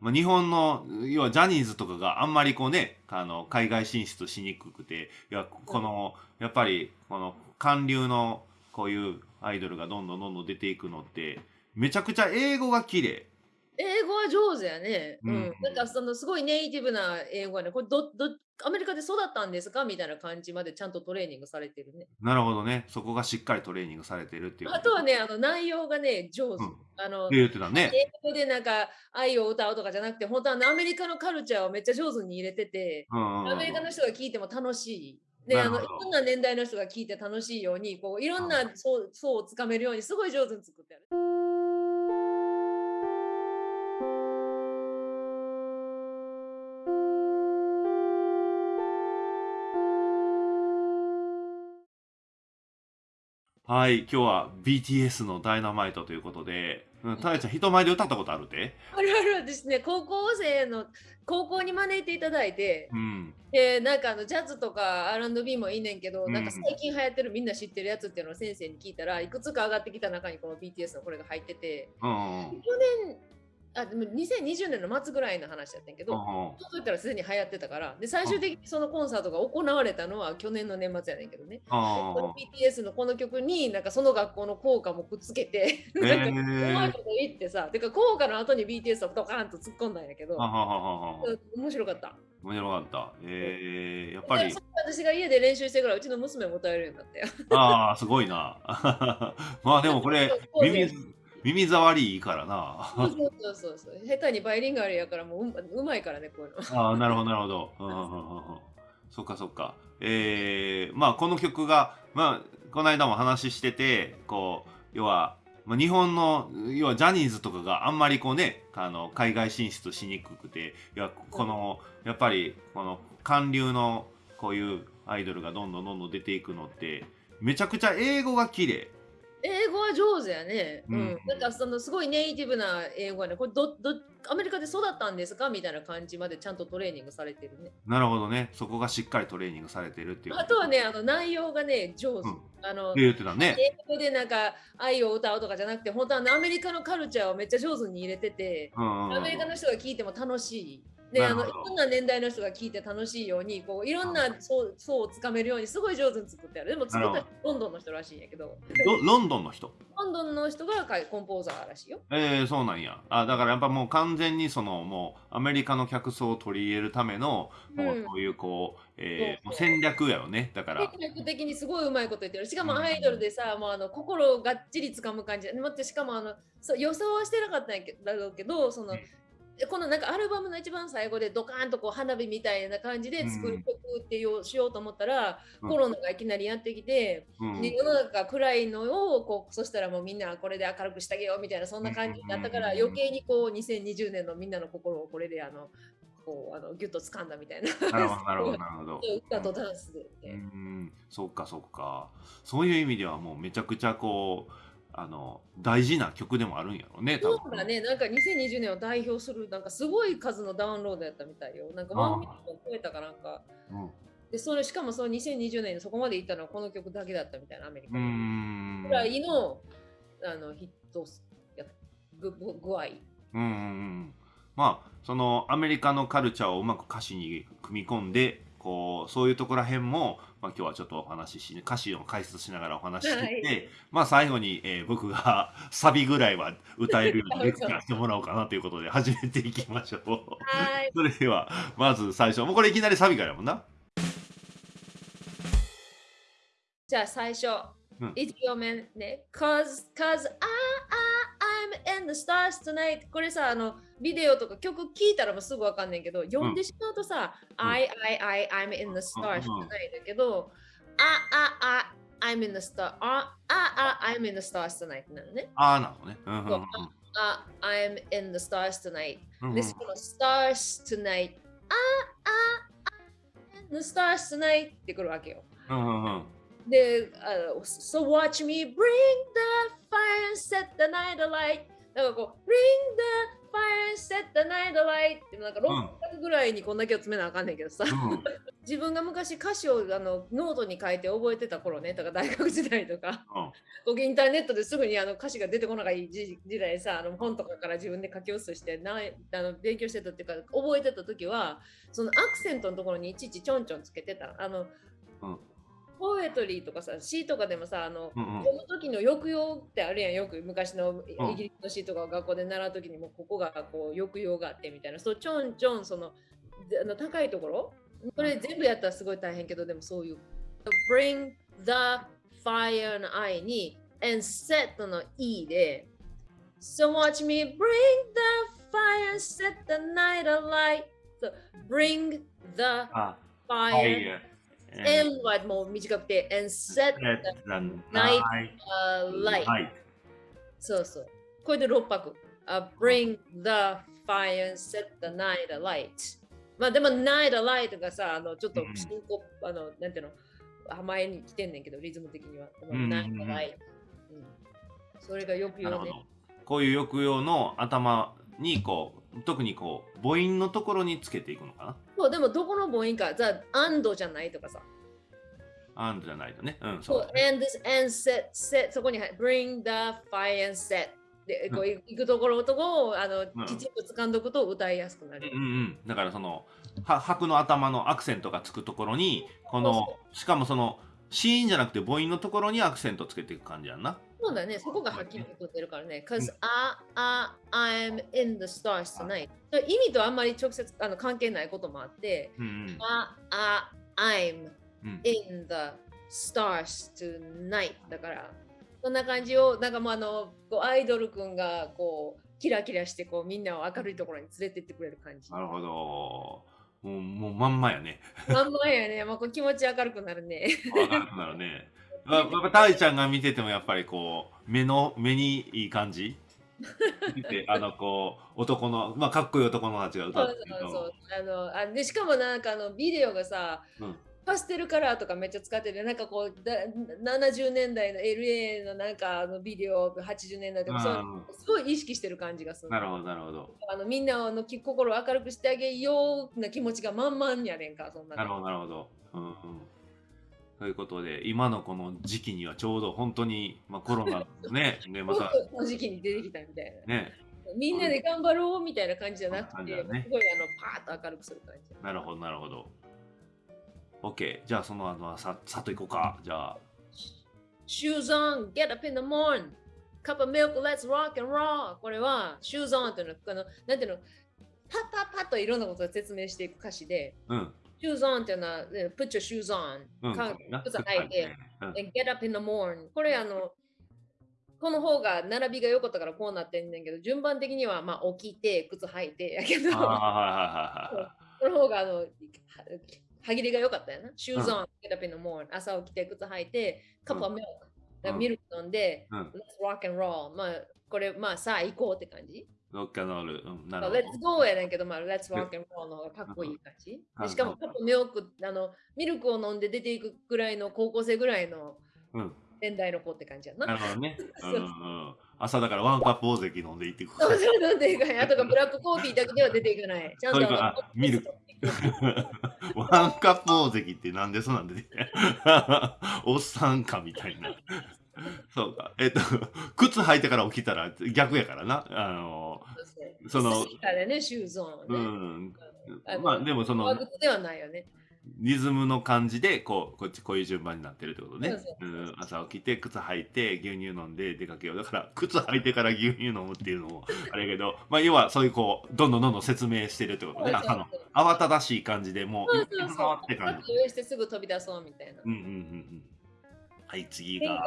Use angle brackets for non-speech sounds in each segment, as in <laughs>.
まあ、日本の要はジャニーズとかがあんまりこうねあの海外進出しにくくていやこのやっぱりこの韓流のこういうアイドルがどんどんどんどん出ていくのってめちゃくちゃ英語が綺麗。英語は上手やね。ううんん。なんかそのすごいネイティブな英語はね、これど、ど、アメリカで育ったんですかみたいな感じまでちゃんとトレーニングされてるね。なるほどねそこがしっかりトレーニングされてるっていうあとはね、あの内容がね、上手。うんあの、言ってたね英語でなんか愛を歌うとかじゃなくて、本当はアメリカのカルチャーをめっちゃ上手に入れてて、アメリカの人が聞いても楽しい。で、あの、いろんな年代の人が聞いて楽しいように、こう、いろんな層層をつかめるように、すごい上手に作ってある。はい今日は BTS のダイナマイトということでうんたやちゃん人前で歌ったことあるって？あるあるですね、高校生の、高校に招いていただいて、うん。で、なんかあのジャズとか R&B もいいねんけど、うん。なんか最近流行ってるみんな知ってるやつっていうのを先生に聞いたらいくつか上がってきた中にこの BTS のこれが入っててうん。去年あでも2020年の末ぐらいの話だったんやけど、そういったらすでに流行ってたから。で最終的にそのコンサートが行われたのは去年の年末やねんけどね。この BTS のこの曲になんかその学校の効果もくっつけてうんなんかえうまいこと言ってさてか効果の後に BTS をドカーンと突っ込んだんやけど面白かった。面白かった。えー、やっぱり。で、私が家で練習してからうちの娘も歌えるようになったよ。ああ、すごいな。<laughs> まあでもこれ、耳、耳障りいいからな。そうそうそうそう。下手にバイリンガルやからもうううまいからね、こういうの。ああ、なるほど、なるほど。うんうんうんうんそっかそっか。えー、まあこの曲が、まあ、この間も話してて、こう、要は、まあ、日本の要はジャニーズとかがあんまりこうねあの海外進出しにくくていやこのやっぱりこの韓流のこういうアイドルがどんどんどんどん出ていくのってめちゃくちゃ英語が綺麗英語は上手やね。ううんん。なんかそのすごいネイティブな英語はね、これど、ど、アメリカで育ったんですかみたいな感じまでちゃんとトレーニングされてるね。なるほどねそこがしっかりトレーニングされてるっていうあとはね、あの内容がね、上手。うんあの、言ってたね英語でなんか愛を歌うとかじゃなくて、本当はアメリカのカルチャーをめっちゃ上手に入れてて、うんうんうんアメリカの人が聞いても楽しい。で、あのいろんな年代の人が聞いて楽しいように、こういろんな層層をつかめるようにすごい上手に作ってある。でも作ったロンドンの人らしいんやけど、ロロンドンの人？ロンドンの人がコンポーザーらしいよ。えー、そうなんや。あだからやっぱもう完全にそのもうアメリカの客層を取り入れるためのもううん。そういうこう、えーそう戦略やよね。だから。戦略的にすごいうまいこと言ってる。しかもうんアイドルでさ、もうあの心をがっちりつかむ感じ。待って、しかもあのそう予想はしてなかったんやけど、その、うんこのなんかアルバムの一番最後でドカーンとこう花火みたいな感じで作る曲っていうしようと思ったら、うん。コロナがいきなりやってきて、うん。で世の中が暗いのをこうそしたらもうみんなこれで明るくしてあげようみたいなそんな感じになったからうん余計にこう2020年のみんなの心をこれであのこうあのギュッと掴んだみたいな。なるほどなるほど <laughs> 歌とダンスで、うーん。そっかそっか。そういう意味ではもうめちゃくちゃこうあの大事な曲でもあるんやろうね多そ分うだね。なんか2020年を代表するなんかすごい数のダウンロードやったみたいよ。なんかあー1ミリオン超えたかなんか。うん。でそれしかもその2020年にそこまでいったのはこの曲だけだったみたいなアメリカぐらいのあのヒットやぐぐ具合。うんうんうん。まあそのアメリカのカルチャーをうまく歌詞に組み込んでこうそういうところらへんも、まあ、今日はちょっとお話しし歌詞を解説しながらお話ししてはいまあ最後に、えー僕が <laughs> サビぐらいは歌えるようにレクチャーしてもらおうかなということで始めていきましょう。はい <laughs> それではまず最初もうこれいきなりサビからやもんな。じゃあ最初、うん1行目ね。Cause, cause I, I, In the stars tonight. これさ、あの、ビデオとか曲聴いたらもうすぐわかんないけど、読んでしまうとさ、うん I, I, I, I'm in the stars うん tonight だけど、あ、あ、あ、I'm in the star, あ、あ、あ、I'm in the stars tonight なのね。ああなのね。うんうんうんそうあ、I'm in the stars tonight. うんうんで、この stars tonight. あ、あ、I'm in the stars tonight ってくるわけよ。うんうんうんで、あの So watch me bring the fire set the night alight. だからこう Bring the fire and set the night alight. ってなんか6拍ぐらいにこんだけを詰めなあかんねんけどさ、うん。<laughs> 自分が昔歌詞をあのノートに書いて覚えてた頃ねとか大学時代とか、うん、インターネットですぐにあの歌詞が出てこない時代さあの本とかから自分で書き写してなあの勉強してたっていうか覚えてた時はそのアクセントのところにいちいちちょんちょんつけてたあの、うんポエトリーとかさ詩とかでもさあの、うんうん、この時の抑揚ってあるやん。よく昔のイギリスの詩とかを学校で習う時にもここがこう抑揚があってみたいな。そうちょんちょんそのあの高いところ？これ全部やったらすごい大変けどでもそういう。Bring the fire の I に and set の E で so watch me bring the fire set the night alight. So bring the fire はもう短くて and set the night alight そうそう。これで6拍、uh, bring the fire and set the night alight. まあでも、ナイトライトがさ、あのちょっとあの、なんていうの、前に来てんねんけど、リズム的には。ナイトライト。それがよく言うね。こういう抑揚の頭にこう、特にこう、母音のところにつけていくのかな？そう、でもどこの母音か、じゃあ、アンドじゃないとかさ。アンドじゃないとね。うん、そう、ね。and, and set, set, そこに bring the fire and set でこう行くところとこをあの、きちんと掴んどくと歌いやすくなる。うんうん、だからそのは拍の頭のアクセントがつくところにこのしかもそのシーンじゃなくて母音のところにアクセントつけていく感じやんな。そうだね、そこがはっきりとってるからね。Cause、I, I, I'm in the stars tonight. 意味とあんまり直接あの関係ないこともあって、うんうん、I, I, I'm in the stars tonight だから。そんな感じをなんかもうあのこうアイドルくんがこうキラキラしてこうみんなを明るいところに連れてってくれる感じ。なるほど。もうもうまんまやね。まんまやね。まあ、こう気持ち明るくなるね。明るくなるね。まあ、たいちゃんが見ててもやっぱりこう目の目にいい感じ？<laughs> あのこう男のまあかっこいい男のたちが歌ってるそうそうそうあのあでしかもなんかあのビデオがさ、うん、パステルカラーとかめっちゃ使っててなんかこうだ70年代の LA のなんかあのビデオ80年代とかそうすごい意識してる感じがする。なるほどなるほど。あのみんなの心を明るくしてあげような気持ちが満々やねんかそんな。なるほどなるほど。うんうんということで今のこの時期にはちょうど本当に、まあ、コロナねねまたこの時期に出てきたみたいな。ねみんなで頑張ろうみたいな感じじゃなくて、ね、すごいあのパーッと明るくする感じ。なるほどなるほど。OK。じゃあその後はささっと行こうか。じゃあ。Shoes on, get up in the morning. Cup of milk, let's rock and roll. これは Shoes on っていうのは、あのなんていうの、パッパッパッといろんなことを説明していく歌詞で、うん、Shoes on っていうのは、put your shoes on. うん、靴履いて、うん、get up in the morning. これあの、この方が並びが良かったからこうなってんねんけど、順番的にはまあ起きて、靴履いてやけど、この方があの歯切れが良かったよな。シューズオン、get up in the morning。朝起きて靴履いて、カップミルク、ミルク飲んで、Let's rock and roll。まあ、これ、まあ、さあ行こうって感じ。ロックンロール。なるほど。Let's go やねんけど、まあ、Let's rock and roll の方がかっこいい感じ。しかも、カップミルク、あの、ミルクを飲んで出ていくぐらいの高校生ぐらいの年代の子って感じやな。なるほどね。<laughs> 朝だからワンカップ大関飲んでいってくそうそう飲んでいかない。あとがブラックコーヒーだけでは出ていかない。<laughs> ちゃんとミルク。ワンカップ大関ってなんでそうなんで、ね、おっさんかみたいな。そうか。えっと、靴履いてから起きたら逆やからな。あの、その、ね、シューズオン、ね、うん。まあでもその、靴ではないよね。リズムの感じでこうこっちこういう順番になってるってことね。うん、朝起きて靴履いて牛乳飲んで出かけようだから <laughs> 靴履いてから牛乳飲むっていうのもあれやけど、まあ、要はそういうこうどんどんどんどん説明してるってことね。朝の慌ただしい感じでもうそうそうそうって感じ。上してすぐ飛び出そうみたいな。うんうんうんうん。はい次が。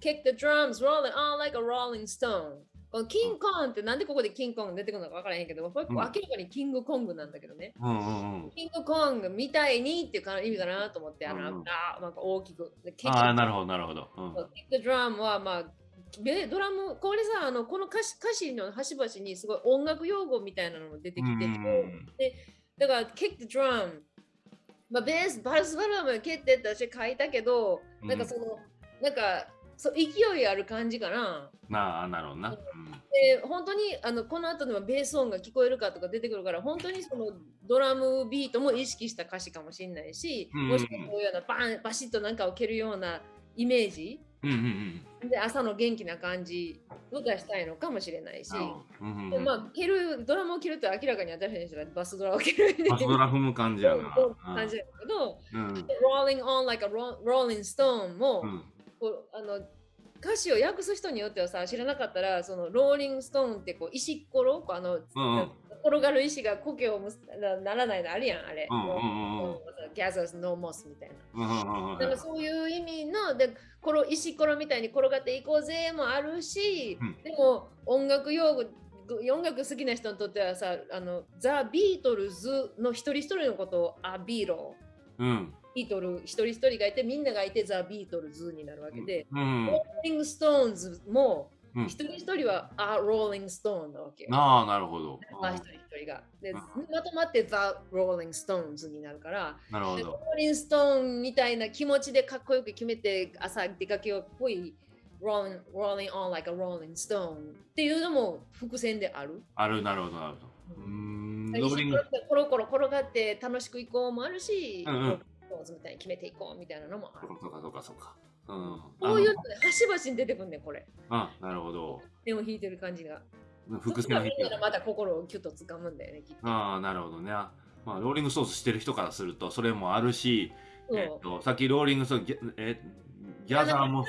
Kick the drums rolling on like a rolling stone. このキングコンってなんでここでキングコング出てくるのか分からへんけど、これ明らかにキングコングなんだけどね。うんうんうん、キングコングみたいにっていう意味かなと思って、あの、うん、あなんか大きく。ああ、なるほど、なるほど。うん、キックドラムは、まあ、ドラム、これさ、あのこの歌詞歌詞の端々にすごい音楽用語みたいなのも出てきて、うん、でだから、キックドラム、まあ、ベース、バルスバラム蹴ってって私書いたけど、なんかその、なんか、そう勢いある感じかな。なあなるほどな。う。ん、で本当にあのこの後でもベース音が聞こえるかとか出てくるから本当にそのドラムビートも意識した歌詞かもしれないし、うん、もしくはこういうようなバンバシッとなんかを蹴るようなイメージ、うんうんうん、で朝の元気な感じを出したいのかもしれないし、うんうんうん、でまあ蹴るドラムを蹴ると明らかに私たちはバスドラを蹴るバスドラ踏む感じやな。感じだけど、うん、Rolling on like a rolling stone も、うん、こうあの歌詞を訳す人によってはさ知らなかったらそのローリングストーンってこう石ころあの、うん、転がる石が苔をならないのあるやんあれ。 gathers no moss みたいな。だからそういう意味のでこの石ころみたいに転がっていこうぜもあるし、うん、でも音楽用語音楽好きな人にとってはさあのザ・ビートルズの一人一人のことを a Bea。ロ、うん、 Beatle 一人一人がいてみんながいてザ・ビートルズになるわけで、うん、ローリング・ストーンズも一人一人は a Rolling Stone なわけ。ああ、なるほど。あ一人一人が。で、まとまってザ・ローリング・ストーンズになるから、なるほど。ローリング・ストーンみたいな気持ちでかっこよく決めて朝出かけようっぽい。rolling, rolling on like a rolling stone っていうのも伏線である。ある、なるほど、なるほど。うん。ローリング。コロコロ転がって楽しく行こうもあるし、うんうん、みたいに決めていこうみたいなのもある。そうかそうかそうか。うん、こういうので端々に出てくんねこれ。あ、なるほど。でも弾いてる感じが。伏線を弾いてる。また心をキュッと掴むんだよね。ああ、なるほどね。まあ、ローリングソースしてる人からするとそれもあるし、えっと、さっきローリングソース、えギャザーも。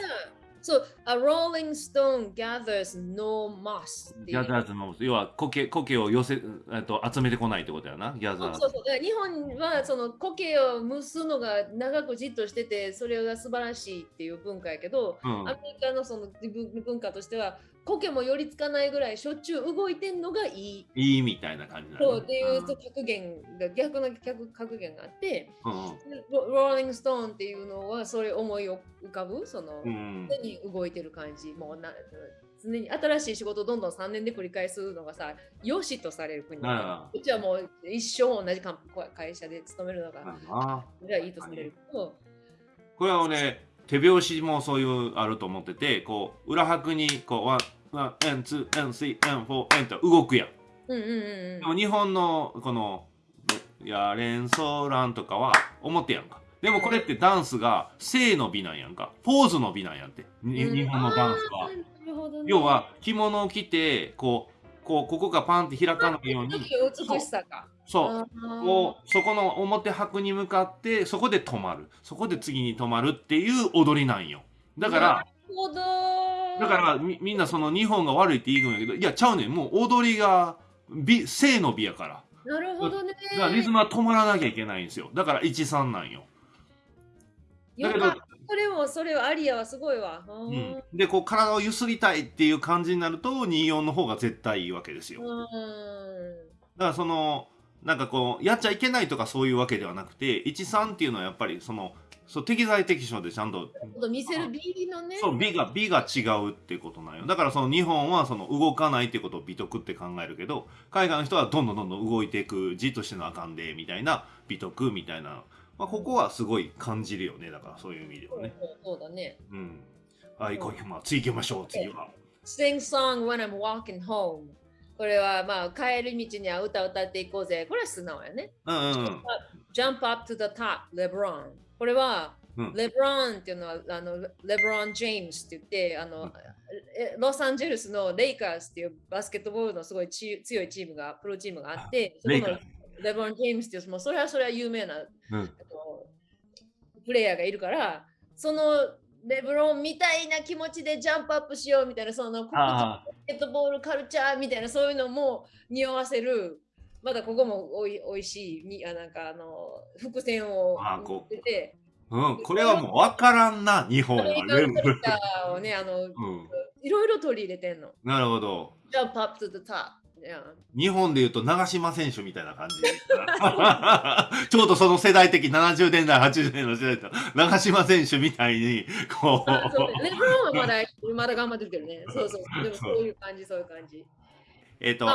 そう、A Rolling Stone gathers no moss. gathers no moss. 要は苔苔を寄せ、えっと、集めてこないってことやな、ギャザー。そうそうそう。日本はその苔を蒸すのが長くじっとしてて、それが素晴らしいっていう文化やけど、うん、アメリカのその文化としては、苔も寄りつかないぐらいしょっちゅう動いてんのがいい。いいみたいな感じなそうっていう格言が逆の格言があって、うん、ローリングストーンっていうのはそれ思い浮かぶ？その、うん、常に動いてる感じ。もうな常に新しい仕事をどんどん3年で繰り返すのがさよしとされる国。こっちはもう一生同じ会社で勤めるのがそれはいいとされるこれは俺手拍子もそういうあると思っててこう裏拍にこうワン、N、ツー、N、スリー、N、フォー、N と動くやん。うんうんうん、でも日本のこのやれんそらんとかは表やんか。でもこれってダンスが静の美なんやんか。ポーズの美なんやって。日本のダンスは。ね、要は着物を着てこうこうここがパンって開かないように。美しさか。そうこうそこの表拍に向かってそこで止まるそこで次に止まるっていう踊りなんよだからだからみみんなその日本が悪いって言うんやけどいやちゃうねんもう踊りが美正の美やから。なるほどね。だからリズムは止まらなきゃいけないんですよ。だから13なんよ。だけどそれもそれはアリアはすごいわ、うん、でこう体をゆすりたいっていう感じになると24の方が絶対いいわけですよ。だからそのなんかこうやっちゃいけないとかそういうわけではなくて13っていうのはやっぱりそのそう適材適所でちゃんと。見せる美のね。そう美が美が違うってことなんよ。だからその日本はその動かないってことを美徳って考えるけど海外の人はどんどんどんどん動いていくじっとしてのあかんでみたいな美徳みたいな、まあ、ここはすごい感じるよね。だからそういう意味ではね。そうだね。うん。はいこうまあ次行きましょう次は。Sing song when I'm walking home. これはまあ帰り道には歌歌っていこうぜ。これは素直やね。うんうん Jump up to the top LeBron これは、うん、レブロンっていうのはあのレブロン・ジェームスって言ってあの、うん、ロサンゼルスのレイカーズっていうバスケットボールのすごい強いチームがプロチームがあってそのレブロン・ジェームスっていうもうそれはそれは有名な、うん、プレイヤーがいるからそのレブロンみたいな気持ちでジャンプアップしようみたいなそのバスケットボールカルチャーみたいなそういうのも匂わせるまだここもおいおいしいにあなんかあの伏線を出てうん、これはもう分からんな、日本。は。をね、あの、うん、いろいろ取り入れてんの。なるほど。Jump up to the top. 日本でいうと長嶋選手みたいな感じ。<laughs> ちょうどその世代的70年代80年の時代と長嶋選手みたいにこう。レブロンはまだまだ頑張ってるけどね。そうそうでもそういう感じそういう感じ。えっ、ー、と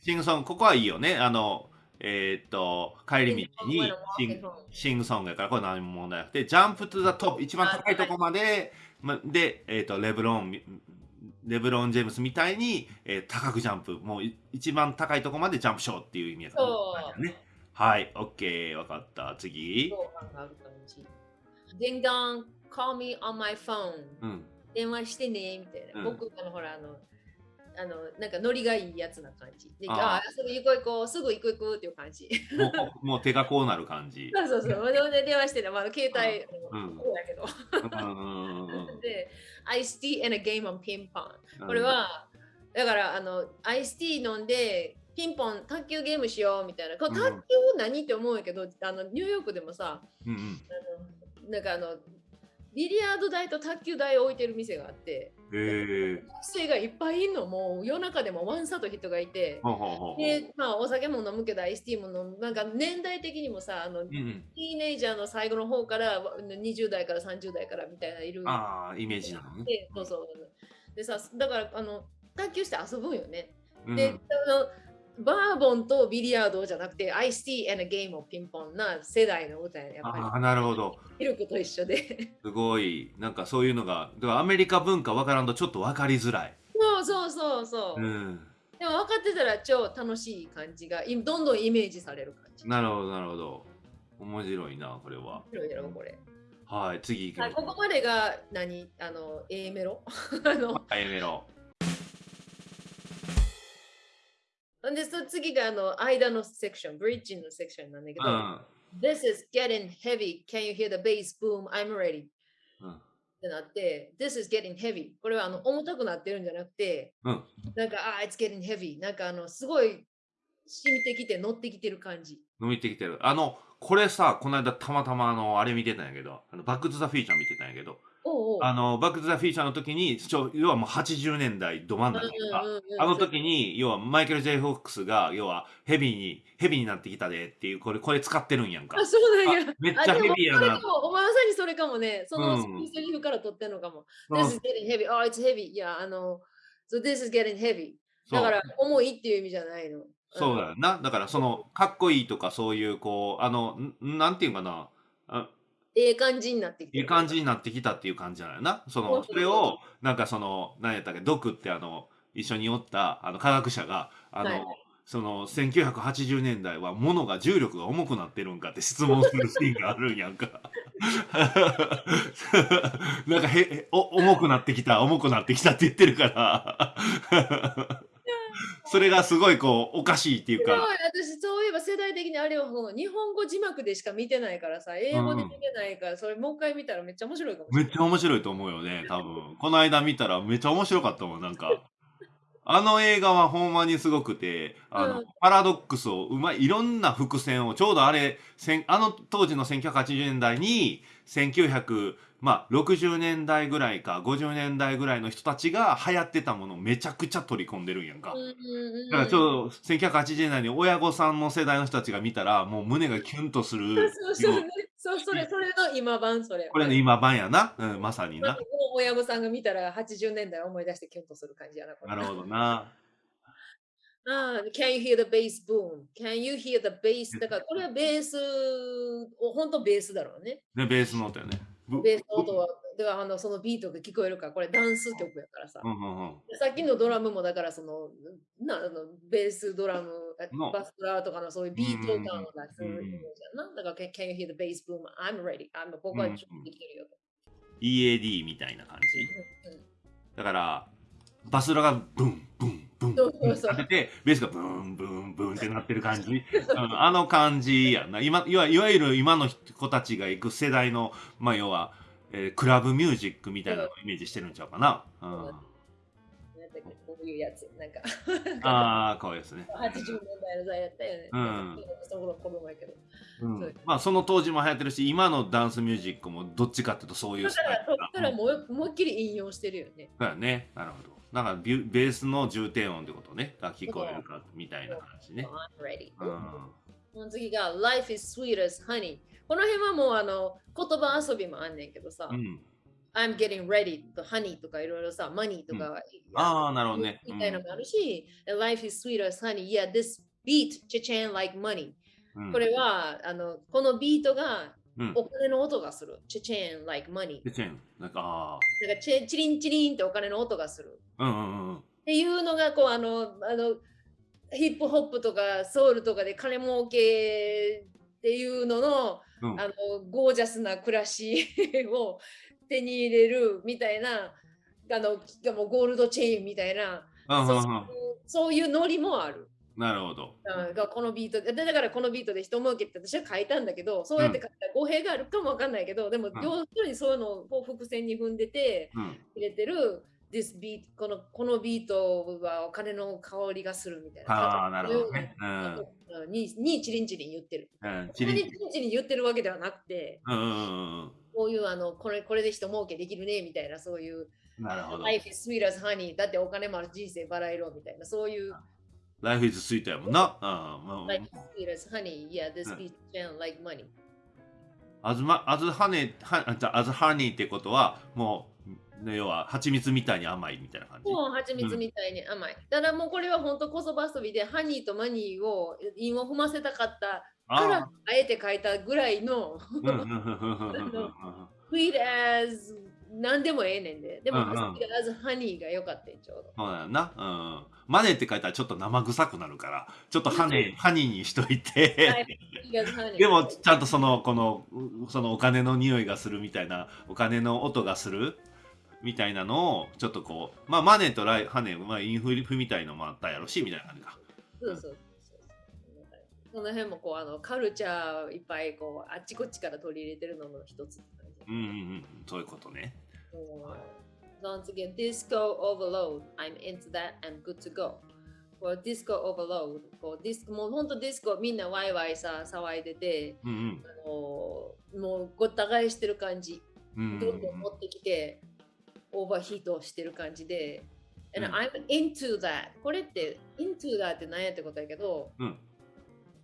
シングソンここはいいよね。あのえー、っと、帰り道にシンシングソングやから、これ何も問題なくて、ジャンプトゥザトップ、一番高いとこまでま、で、えーと、レブロンレブロン・ジェームスみたいに、えー、高くジャンプ。もう一番高いところまでジャンプしようっていう意味やからね。はい、OK、わかった。次。デンガン、call me on my phone、うん、電話してねみたいな。うん、僕あのほらあのあのなんかノリがいいやつな感じ。で、ああ、すぐ行こう行こう、すぐ行く行くっていう感じ。もうもう手がこうなる感じ。<laughs> そうそうそう。<laughs> で電話してね、まあ、携帯、うん、こうやけど。<laughs> で、アイスティー and a game on ピンポン。これは、だからあのアイスティー飲んで、ピンポン卓球ゲームしようみたいな。卓球何って思うんやけど、あのニューヨークでもさ、うんうん、あのなんかあのビリヤード台と卓球台を置いてる店があって、学生がいっぱいいるのもう夜中でもワンサと人がいて、でまあ、お酒も飲むけどアイスティーも飲む。なんか年代的にもさあの、うん、ティーネイジャーの最後の方から20代から30代からみたいないる。あイメージなのね。そうそうでさだからあの卓球して遊ぶんよね。で、うん、あのバーボンとビリヤードじゃなくて、I see and a game of ピンポンな世代の歌ややっぱり。あなるほど。ミルクと一緒で。すごい、なんかそういうのが、だからアメリカ文化わからんとちょっと分かりづらい。そうそうそうそう。うん、でも分かってたら超楽しい感じが、どんどんイメージされる感じ。なるほど、なるほど。面白いな、これは。面白いやろ、これ。はい、次行きましょう。ここまでが何？あの、A メロ？<laughs> あの A メロ。で、その次があの間のセクション、ブリッジのセクションなんだけど、うん、This is getting heavy. Can you hear the bass boom? I'm ready. うん、ってなって、This is getting heavy. これはあの重たくなってるんじゃなくて、うん、なんか、あ、It's getting heavy. なんかあの、すごい染みてきて乗ってきてる感じ。乗ってきてる。あの、これさ、この間たまたまあの、あれ見てたんやけど、あのバック・トゥ・ザ・フィーチャー見てたんやけど、あのバック・トゥ・ザ・フィーチャーの時に要はもう80年代ど真ん中か、あの時に要はマイケル・ジェイ・フォックスが要はヘビーにヘビーになってきたでっていうこれこれ使ってるんやんか。あそうなんや。めっちゃヘビーやな。お前まさにそれかもね。そのセリフから取ってんのかも、うん、This is getting heavy. oh it's heavy. いやあの so this is getting heavy. だから重いっていう意味じゃないの。そうだよな。だからそのかっこいいとかそういうこうあのなんていうかな。あええ感じになってきた。ええ感じになってきたっていう感じじゃないな。その、それを、なんかその、何やったっけ、ドクってあの、一緒におった、あの、科学者が、あの、はい、その、1980年代は物が重力が重くなってるんかって質問するシーンがあるんやんか。<laughs> なんかへ、お、重くなってきた、重くなってきたって言ってるから。それがすごいこうおかしいっていうか。私そういえば世代的にあれは日本語字幕でしか見てないからさ、英語で見てないから、うん、それもう一回見たらめっちゃ面白いかもめっちゃ面白いと思うよね、多分。この間見たらめっちゃ面白かったもん、なんか。<laughs> あの映画はほんまにすごくて、あの、うん、パラドックスをうまい、いろんな伏線を、ちょうどあれ、あの当時の1980年代に、1900、まあ、60年代ぐらいか50年代ぐらいの人たちが流行ってたものをめちゃくちゃ取り込んでるんやんか。だからちょうど1980年代に親御さんの世代の人たちが見たらもう胸がキュンとする。<laughs> そうそうそうそれそれの今版それ。これの今版やな、うん、まさにな。親御さんが見たら80年代思い出してキュンとする感じやな。なるほどな。<laughs> あ can you hear the bass boom? Can you hear the bass? だからこれはベース、本当ベースだろうね。ね、ベースの音よね。ベースの音は、ではあのそのビートが聞こえるから、これダンス曲やからさ。さっきのドラムもだからその、なあのベース、ドラム、バスラーとかのそういうビート感を出すな。だから、Can you hear the bass boom? I'm ready. I'm ここはちょっとできてるよと。EAD みたいな感じ？だから、バスラがブンブンブンブン当てて、ベースがブンブンブンってなってる感じ。<laughs> あの感じやな。今いわいわゆる今の子たちが行く世代の、まあ要は、えー、クラブミュージックみたいなのをイメージしてるんちゃうかな。うん。こういうやつ、なんか <laughs> ああ、かわいいですね。<laughs> 80年代の代やったよね。うん。その子供やけど。うん、まあその当時も流行ってるし今のダンスミュージックもどっちかっていうとそういうスタイルだからもう思いっきり引用してるよね。だよね。なるほど。だからベースの重低音ってことねが聞こえるかみたいな感じね。うん、次が Life is sweet as honey。この辺はもうあの言葉遊びもあんねんけどさ。うん I'm getting ready と honey とかいろいろさ、money とか、うん、ああ、なるほどね。みたいなのもあるし、うん、Life is sweet as honey. Yeah, this beat, cha-chan like money. うん、これはあのこのビートがお金の音がする。チェチェン、like money。チェチェン、なんか、あなんかチェチリンチリンってお金の音がする。うんうんうん。っていうのが、こう、あの、あの、ヒップホップとかソウルとかで金儲けっていうのの、うん、あのゴージャスな暮らしを <laughs> 手に入れるみたいなあのもうゴールドチェーンみたいな、そういうノリもある。なるほど。がこのビートで、だからこのビートで人儲けって私は書いたんだけど、そうやって書いたら語弊があるかもわかんないけど、でも、要するにそういうのを伏線に踏んでて、入れてる、This beat このこのビートはお金の香りがするみたいな。ああ、なるほどね。うん、ににチリンチリン言ってる。うん、チリンチリン言ってるわけではなくて、うん、こういうあのこれこれで人儲けできるねみたいな、そういう。なるほど。Life is sweet as honey だってお金もある人生バラ色みたいな、そういう。Life is sweet やもんな。Sweet as honey. Yeah, this sound like money. あずま、あずはね、は、あずハニーってことは、もう、要は蜂蜜みたいに甘いみたいな感じ？そう、蜂蜜みたいに甘い。うん、だからもうこれは本当こそば遊びで、ハニーとマニーを韻を踏ませたかったから、あえて書いたぐらいの、sweet as 何でもええねんで。でも、うんうん、ハニーが良かったんちょうど。そうだよな。うん。マネーって書いたらちょっと生臭くなるから、ちょっとハネ、ハニーにしといてでも、ちゃんとその、この、そのお金の匂いがするみたいな、お金の音がする？みたいなのを、ちょっとこう、まあ、マネーとライハネー、まあ、インフリフみたいのもあったやろし、みたいな感じか。そうそう。その辺もこうあのカルチャーいっぱいこうあっちこっちから取り入れてるのの一つうんうんうんそういうことね。once again, disco overload. I'm into that. I'm good to go. こう disco overload こうディスコもう本当ディスコみんなワイワイさ騒いでて、うんうん、あのもうごった返してる感じ、うん、どんどん持ってきてオーバーヒートしてる感じで、and I'm into that これって into that って何やってことやけど、うん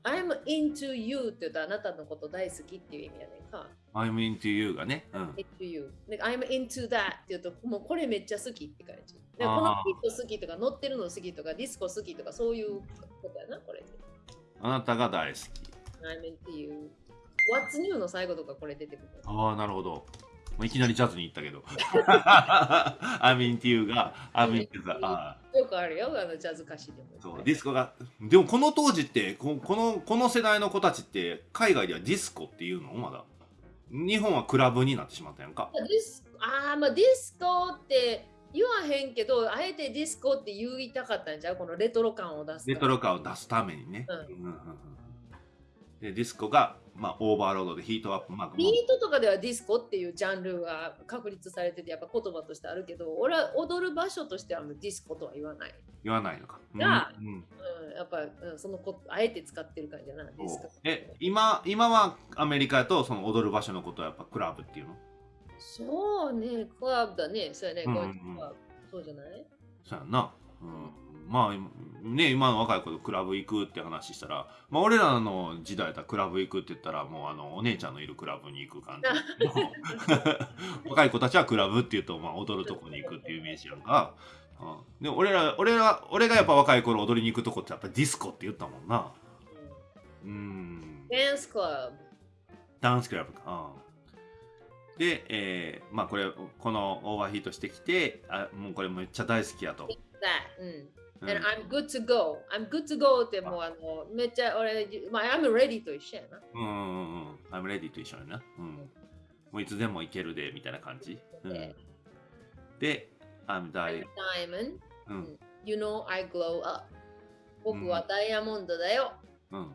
I'm into you って言うとあなたのこと大好きっていう意味やねんか。I'm into you がね。うん、into you. I'm into that って言うと、もうこれめっちゃ好きって感じ。でこのビート好きとか乗ってるの好きとかディスコ好きとかそういうことやな、これ。あなたが大好き。I'm into you. What's new の最後とかこれ出てくる。ああ、なるほど。いきなりジャズに行ったけど。<laughs> I'm into が、 I'm into が。よくあるよ、あのジャズ歌詞でも。そう、ディスコが。でもこの当時ってこ、この、この世代の子たちって、海外ではディスコっていうの？まだ。日本はクラブになってしまったやんか。ああ、まあディスコって言わへんけど、あえてディスコって言いたかったんちゃう？このレトロ感を出す。レトロ感を出すためにね。うん、うんうんうんでディスコが、まあ、 overload でヒートアップマークビートとかではディスコっていうジャンルが確立されててやっぱ言葉としてあるけど俺は踊る場所としてはディスコとは言わない。言わないのか。が、うん、うん、やっぱ、うん、そのこあえて使ってる感じじゃないディスコえ今今はアメリカとその踊る場所のことはやっぱクラブっていうの？そうねクラブだね。そうやね、うんうん、そうじゃない？そうやな。うんまあね今の若い子とクラブ行くって話したら、まあ、俺らの時代だったらクラブ行くって言ったらもうあのお姉ちゃんのいるクラブに行く感じ。<laughs> 若い子たちはクラブって言うと、まあ、踊るとこに行くっていうイメージやんか、うん、で俺ら俺ら俺がやっぱ若い頃踊りに行くとこってやっぱディスコって言ったもんな。うん。ダンスクラブ。ダンスクラブか、うん、で、えー、まあこれこのオーバーヒートしてきてあもうこれめっちゃ大好きやと。うんうん、I'm good to go. I'm good to go ってもうあのめっちゃ俺、まあ、I'm ready と一緒やな。うんうんうん。I'm ready と一緒やな。うん。もういつでも行けるでみたいな感じ。うん、で、I'm, di diamond、うん。You know I glow up. 僕はダイヤモンドだよ。うん。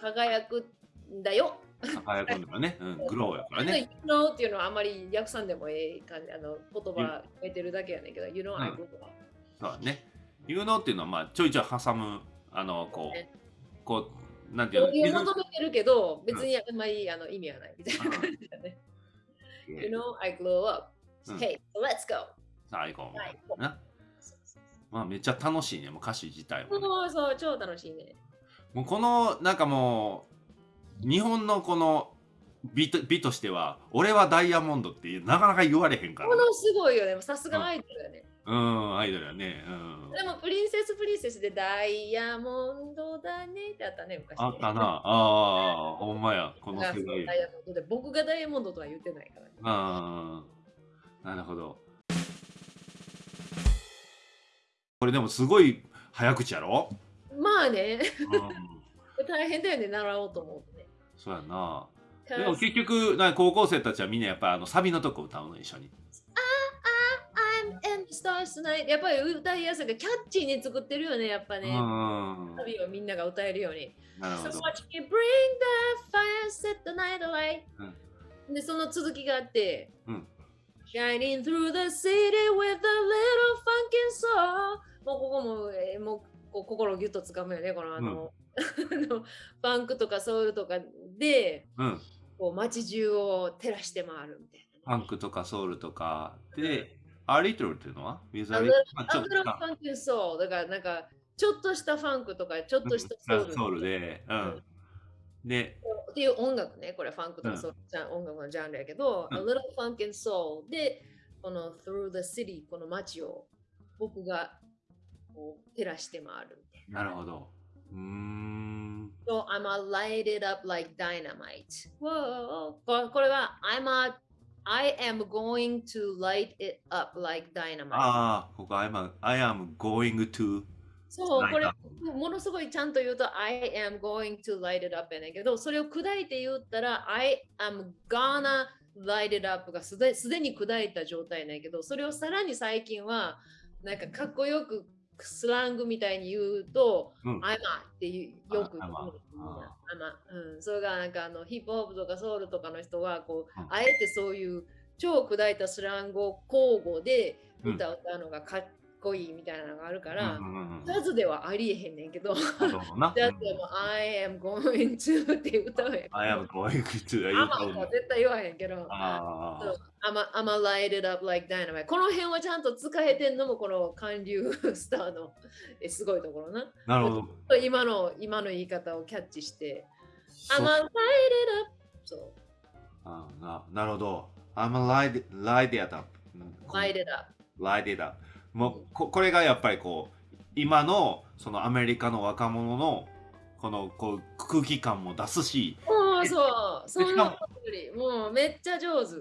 輝くんだよ。輝くんだからね。うん、<laughs> グローやからね。You know っていうのはあまり訳さんでもええ感じ、あの言葉変えてるだけやねんけど、You know I glow up. そうね。有能っていうのはまあちょいちょい挟むあのこう、こうなんていうの水求めてるけど別にあんまりあの意味はないみたいな感じだね。you know, I glow up. Hey, let's go. さあ行こう。なまあめっちゃ楽しいね、もう歌詞自体も、ね。そうそう、超楽しいね。もうこのなんかもう日本のこの美と美としては俺はダイヤモンドってなかなか言われへんから、このすごいよねさすがアイドルだね、うん、アイドルやね。うん。でもプリンセスプリンセスでダイヤモンドだねってあったね、昔、ね。あったな。ああ、ほんまや。この世代。ダイヤモンドで僕がダイヤモンドとは言ってないから、ね。ああ、なるほど。これでもすごい早口やろ、まあね、うん、<laughs> 大変だよね、習おうと思うとね。そうやな。でも結局、な高校生たちはみんなやっぱあのサビのとこ歌うの一緒に。I'm in the stars tonight やっぱり歌いやすいからキャッチーに作ってるよね、やっぱね。うん。サビをみんなが歌えるように。So ど。watch me bring the fire, set the night away. で、その続きがあって、うん Shining through the city with a little funkin' soul. もうここも、えーもうこう心をギュッとつかむよね、このあの、<laughs> あのファンクとかソウルとかで、うん。こう街中を照らして回るみたいな。ファンクとかソウルとかで、アリトルっていうのは？ウィザあリちょっと a little funkin' soul だからなんか、ちょっとしたファンクとか、ちょっとしたソウル。ソウルで、うん。で、っていう音楽ね、これファンクとかそう、じゃ音楽のジャンルやけど、うん A Little Funk and Soul で、この Through the City、この街を僕がこう照らして回るみたいなるほど。うーん。な。So I'm a light it up like dynamite. Whoa. ここれは I'm a I am going to light it up like dynamite. ああ、ここ I'm, I am going to そう、これものすごいちゃんと言うと I am going to light it up やねんけど、それを砕いて言ったら I am gonna light it up がすですでに砕いた状態やねんけど、それをさらに最近はなんかかっこよくスラングみたいに言うと、うん。I'm a ってよく言ううん、それがなんかあのヒップホップとかソウルとかの人はこう、うん。あえてそういう超砕いたスラングを交互で歌うのがかっこいいみたいなのがあるから、ジャズではありえへんねんけど、ジ。ャズでも I am going to って歌うやん。<laughs> I am going to アマは絶対言わへんけど、あそう I'm a, I'm a light it up like dynamite。この辺はちゃんと使えてんのもこの韓流スターの <laughs> えすごいところな。あ、なるほど。今の今の言い方をキャッチして、そ I'm a light it up。そう、あななるほど。I'm a light, light it up. うん light it up。light it up. もうここれがやっぱりこう今のそのアメリカの若者のこのこう空気感も出すし、もうそう、そんなことより、もうめっちゃ上手。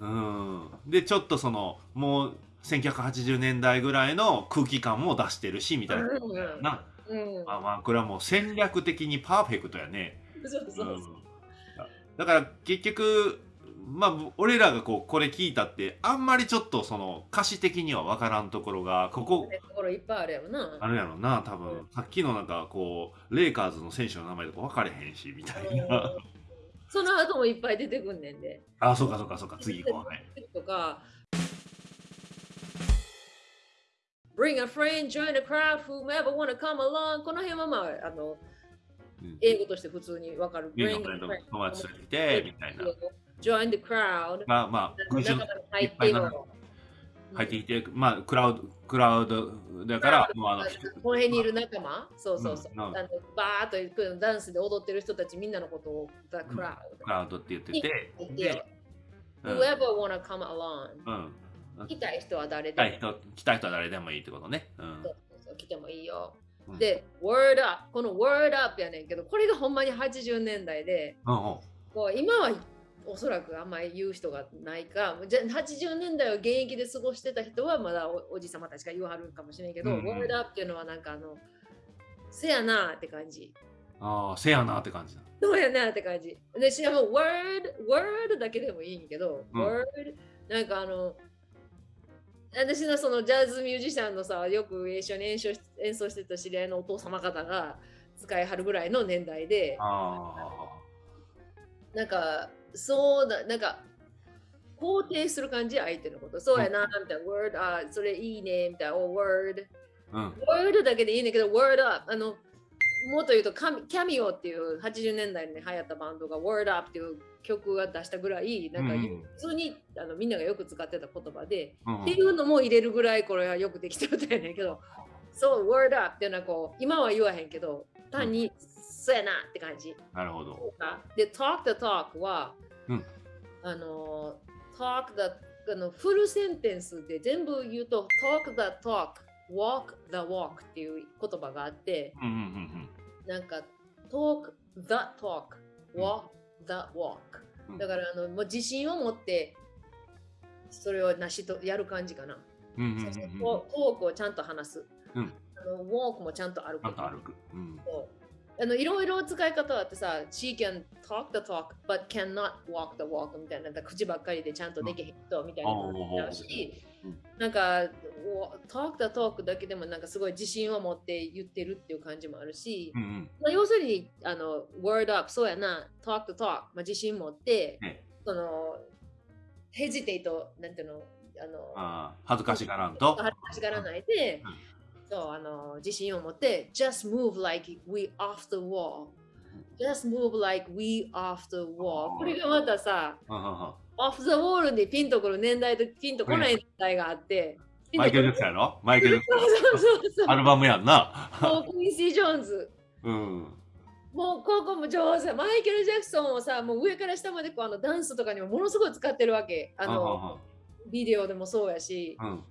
うん、でちょっとそのもう1980年代ぐらいの空気感も出してるしみたいな。うんなうん、まあまあこれはもう戦略的にパーフェクトやね。そうそうそう。うんだから結局まあ俺らがこうこれ聞いたってあんまりちょっとその歌詞的には分からんところがここところいっぱいあるやろな。あるやろな多分さっきのなんかこうレイカーズの選手の名前とか分かれへんしみたいな <laughs> その後もいっぱい出てくんねんで。あそうかそうかそうか次行こうねとか。Bring a friend, join the crowd, whomever wanna come along. この辺はまあ、あの、うん英語として普通にわかる。家 Bring の a friend, 友達連れてきてみたいな join the crowd. まあまあ群衆中に入ってよ。入ってきてまあクラウドクラウドだからもうあのこの辺にいる仲間、そうそうそう。あのバーっと行くダンスで踊ってる人たちみんなのことを The crowd。クラウド。って言ってて。Whoever wanna come along。うん。来たい人は誰来でも。たい人来たい人は誰でもいいってことね。うん。そうそう来てもいいよ。うん。で、Word Up、この Word Up やねんけど、これがほんまに80年代で、うんうん。こう今はおそらくあんまり言う人がないか、じゃ80年代を現役で過ごしてた人はまだおおじさまたちが言わはるかもしれんけど、うんうん Word Up っていうのはなんかあの、せやなって感じ。ああせやなって感じだそうやなって感じ。で、しかも Word、Word だけでもいいんやけど、うん Word、なんかあの、私のそのジャズミュージシャンのさ、よく一緒に演奏し演奏してた知り合いのお父様方が使いはるぐらいの年代で、あなんか、そうだ、なんか、肯定する感じ、相手のこと。そうやな、みたいな、word、あ、それいいね、みたいな、お、word。あうん。Word だけでいいねんけど、word up。あの、もっと言うとカミ、キャミオっていう80年代に流行ったバンドが word up っていう曲が出したぐらい、なんか、普通にあのみんながよく使ってた言葉で、うん。っていうのも入れるぐらいこれはよくできてる歌やねんけど、そう、word up っていうのはこう、今は言わへんけど、単に、そうやなって感じ。なるほどで、talk the talk は、うんあの、talk the あのフルセンテンスで全部言うと talk the talk, walk the walk っていう言葉があって、うんうんうんなんか talk the talk, walk the walk う。んだからあのもう自信を持ってそれを成しとやる感じかな。うんうトトークをちゃんと話す。うんあのウォークもちゃんと歩く。ちゃんと歩く。うんあのいろいろ使い方あってさ、she can talk the talk but cannot walk the walk みたいな、口ばっかりでちゃんとできへん人みたいなのもあるしうん、なんか talk the talk だけでもなんかすごい自信を持って言ってるっていう感じもあるし、うんうん。まあ、要するにあの word up そうやな talk the talk、まあ、自信持って、ねその hesitate なんていうのあの恥ずかしがらんと。恥ずかしがらないで、うんそうあの自信を持って、just move like we off the wall。just move like we off the wall。これがまたさ、off the wall でピンとくる年代とピンとこない年代があって、マイケル・ジャクソンやろ？マイケル・ジャクソン。アルバムやんな。もうクインシー・ジョーンズ。うん。もうここも上手。マイケル・ジャクソンをさ、もう上から下までこうあのダンスとかにもものすごい使ってるわけ。あの、ビデオでもそうやし、うん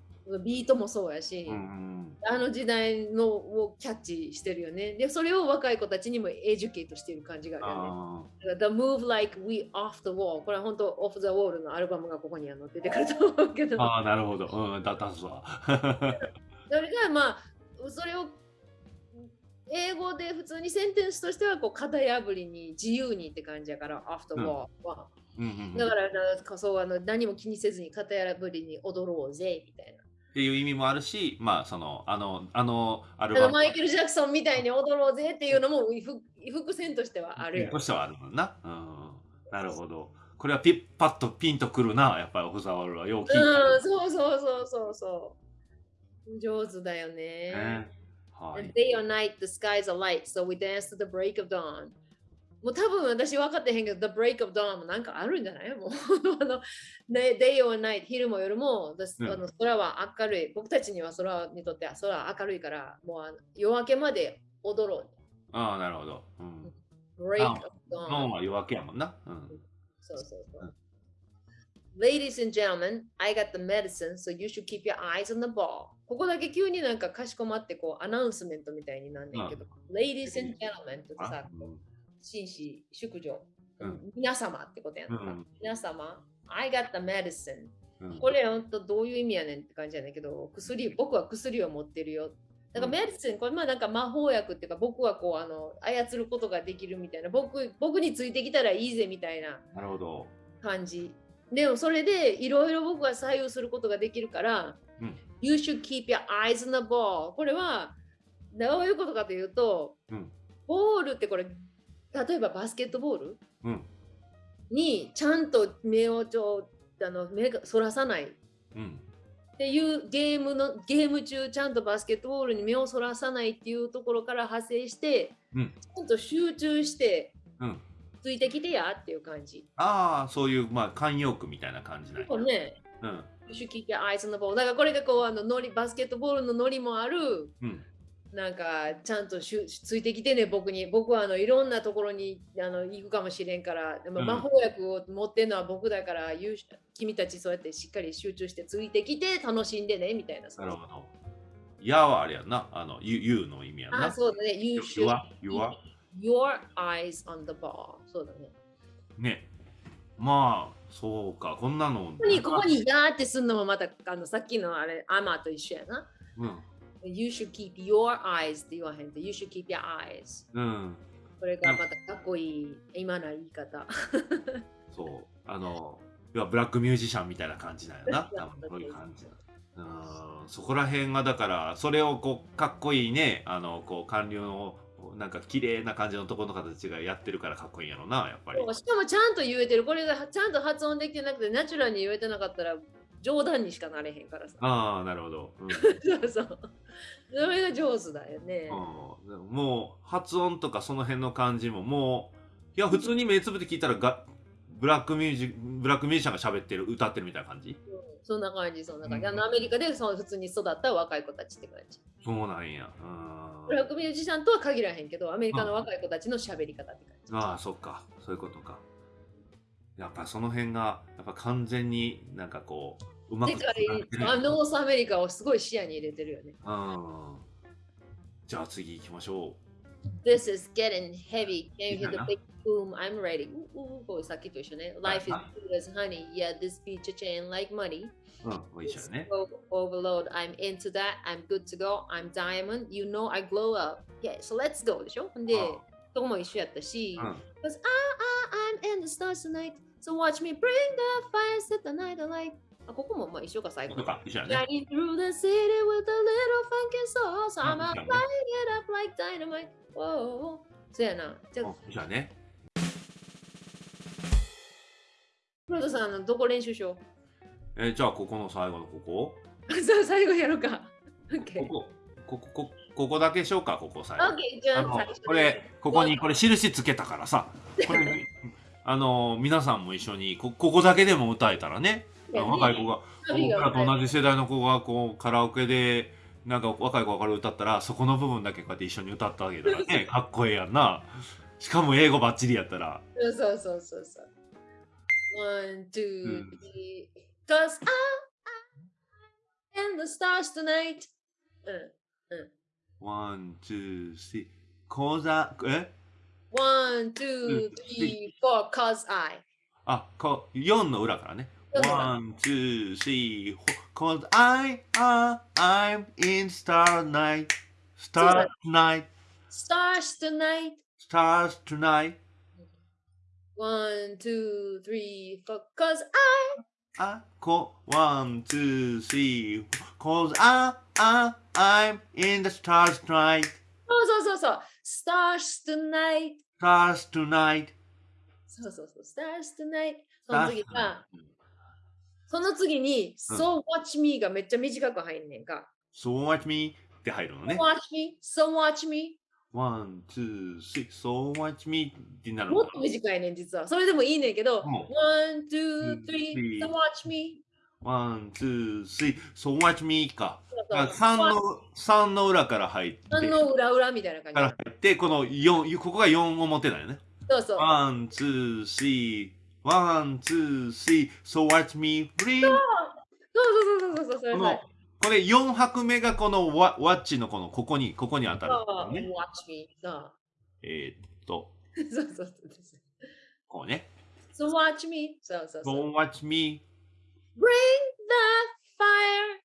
ビートもそうやし。うんうんあの時代のをキャッチしてるよね。で、それを若い子たちにも educate してる感じがあるよね。The Move Like We Off the Wall。これは本当 Off the Wall のアルバムがここには載っててくると思うけど。ー <laughs> あー、なるほど。うん、だったすわ。<laughs> それがまあ、それを英語で普通にセンテンスとしてはこう型破りに自由にって感じやから Off the Wall は。うんうんうんだからそうあの何も気にせずに型破りに踊ろうぜみたいな。っていう意味もあるし、まあ、その、あの、あの、アルバムマイケル・ジャクソンみたいに踊ろうぜっていうのもふ伏線としてはあるよと。してはあるもんな。うん。なるほど。これはピッパッとピンとくるな、やっぱりオフザワールドはよう聞いた。うん、そうそうそうそうそう。上手だよね。ねはい。Day or night, the skies are light, so we dance to the break of dawn. もう多分私分かってへんけど、The break of dawn もなんかあるんじゃない？もう <laughs> あの、ね、Day or night, 昼も夜も、the- うんあの空は明るい。僕たちには空にとっては空は明るいから、もうあの夜明けまで踊ろああ、なるほど。うん。う。break あ of dawn. は夜明けやもんな。うん。そうそうそううん。Ladies and gentlemen, I got the medicine, so you should keep your eyes on the ball. ここだけ急になんかかしこまってこうアナウンスメントみたいになんねんけど、Ladies and gentlemen ってあさ、紳士、淑女、うん皆様ってことやんか、うん皆様、I got the medicine。うんこれ本当どういう意味やねんって感じやねんけど、薬、僕は薬を持ってるよ。だからうんメディシン、これまあなんか魔法薬っていうか、僕はこうあの操ることができるみたいな、僕僕についてきたらいいぜみたいななるほど。感じ。でもそれでいろいろ僕は左右することができるから、うん You should keep your eyes on the ball。これはどういうことかというと、うんボールってこれ、例えばバスケットボール？うん。にちゃんと目をちょあの目がそらさないっうん。ていうゲームのゲーム中ちゃんとバスケットボールに目をそらさないっていうところから派生して、うんちゃんと集中してうん。ついてきてやっていう感じ。ああ、そういう、まあ、慣用句みたいな感じなんね、うん。Should keep your eyes on the ball。だからこれがこうあのノリバスケットボールのノリもある。うん。なんかちゃんとしゅついてきてね僕に僕はあのいろんなところにあの行くかもしれんからでもうん魔法薬を持ってるのは僕だから、言う君たちそうやってしっかり集中してついてきて楽しんでねみたいななるほど。やはあれやんな。あの、you, you の意味やんな。あそうだね You should は ?You は your eyes on the ball そうだねね。まあ、そうか。こんなの。ここにここにやーってすんのもまたあのさっきのあれアマと一緒やなうん。You should keep your eyes って言わへんと You should keep your eyes うん。これがまたかっこいい今の言い方 <laughs> そう。あの、要はブラックミュージシャンみたいな感じだよな。多分そういう感じ。うん。そこら辺がだから、それをこう、かっこいいね、あの、こう、官僚の、なんか綺麗な感じのところの形がやってるからかっこいいんやろな、やっぱり。しかもちゃんと言えてるこれがちゃんと発音できてなくてナチュラルに言えてなかったら冗談にしかなれへんからさ。ああ、なるほど。うん。そうそう。それが上手だよね、うん、もう発音とかその辺の感じももういや普通に目つぶって聞いたらがブラックミュージブラックミュージシャンが喋ってる歌ってるみたいな感じ？うんそんな感じそんな感じ、うん。あのアメリカでその普通に育った若い子たちって感じ。そうなんや。ブラックミュージシャンとは限らへんけどアメリカの若い子たちの喋り方って感じ、ああそっか。そういうことか。やっぱその辺がやっぱ完全になんかこううまく世界あノースアメリカをすごい視野に入れてるよね。うん。じゃあ次行きましょ This is getting heavy. Can you hear the big boom? I'm ready. ううこうさっきと一緒ね。Life is good as honey. Yeah, this beach chain like money. う。うん、一緒だね。 O- Overload. I'm into that. I'm good to go. I'm diamond. You know I glow up. Yeah, so let's go でしょで、うんそこも一緒やったし。うん Cause ah, ah, I'm in the stars tonight. So watch me bring the fire, set the night alight. あここもまあ一緒か最後と。か、一緒だね。Shining through the city with a little funky sauce. I'm うん out 一緒 lighting だね it up like dynamite. Whoa. そうやな。じゃあ、うん一緒だね。フロートさん、どこ練習しよえーじゃあ、ここの最後のここ？うそう、最後やろうか。ここ、ここ、こここだけしようか、ここ最後。OK、じゃあ、あの最初これ、ここにこれ印つけたからさ、これ、あの、皆さんも一緒にこ、ここだけでも歌えたらね、若い子が、僕らと同じ世代の子がこうカラオケで、なんか若い子がから歌ったら、そこの部分だけこうやって一緒に歌ってあげたらね、<laughs> かっこええやんな。しかも英語バッチリやったら。そうそうそうそうそう。One, two, うん three. Cause I, I and the stars tonight. うん。one, two, three. 講座、え？One, two, three, four. Cause I. あ、こう、4の裏からね。四の裏 One, two, three, four. Cause I, I, I'm in star night. そうだ Star night. Stars tonight. Stars tonight. One, two, three, four. Cause I. あ、こ、one, two, three. Cause I, I, I'm in the stars tonight. そうそうそうそう。Stars tonight. Stars tonight. そうそうそう。Stars tonight. その次 Stars が、 tonight. その次に、うん So watch me がめっちゃ短く入んねんか。So watch me って入るのね。Watch me, so watch me. One, two, three. So watch me ってなるもっと短いねん、実は。それでもいいねんけど、うん One, two, three, so watch me. One, two, three. So watch me か。そうそう3の、三の裏から入って、三の裏裏みたいなから感入って、この4、ここが4表だよね。じ。そうそう。One, two, three. One, two, three. So watch me bring そうそうそうそうそう、それそれこれ4拍目がこのワワッチのこのここにここに当たるね。Watch me. そうえーっとそうそうそう。こうね。So watch me. そうそうそう。Don't watch me Bring the fire.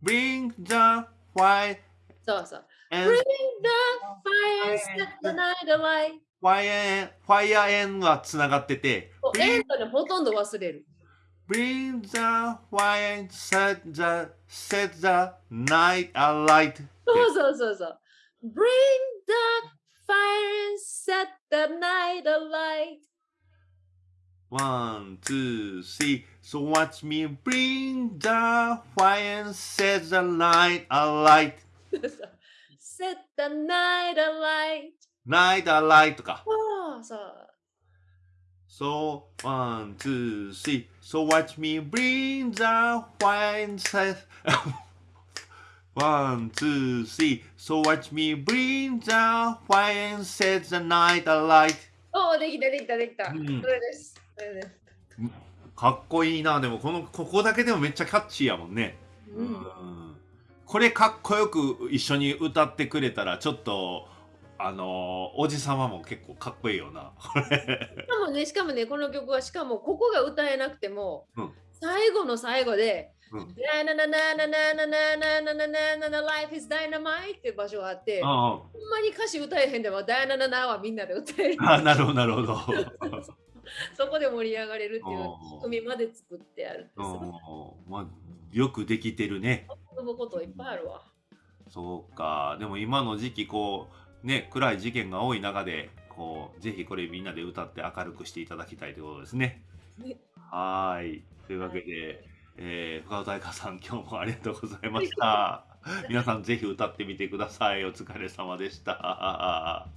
bring the white そうそう。Bring the fire. Set the night alight. Fire fire and はつながっててエンドでほとんど忘れる。bring the white set the set the night alight そうそうそうそう。Bring the fire and set the night alight. One, two, three. So watch me bring the fire and set the night alight. set the night alight. Night alight とか。そうそう。So one, two, three. So watch me bring the and set. one, two, three. So watch me bring the and set the night alight. おお、できたできたできた。うんそれです。それです。かっこいいな。でもこのここだけでもめっちゃキャッチーやもんね。うん。うんこれかっこよく一緒に歌ってくれたらちょっとあのおじさまも結構かっこいいよな。しかもね、しかもね、この曲はしかもここが歌えなくても、うん最後の最後で、うんなななななななななななななな Life is Dynamite っていう場所があって、ほあんまに歌詞歌えへんでも、ダイナナナはみんなで歌える。あなるほどなるほど。そこで盛り上がれるっていううん仕組みまで作ってあるんです。うんまあ、よくできてるね。遊ぶこといっぱいあるわ。そうか。でも今の時期こうね暗い事件が多い中でこうぜひこれみんなで歌って明るくしていただきたいということですね。ねはーい。というわけで、えー、深尾大香さん今日もありがとうございました。<laughs> 皆さんぜひ歌ってみてください。お疲れ様でした。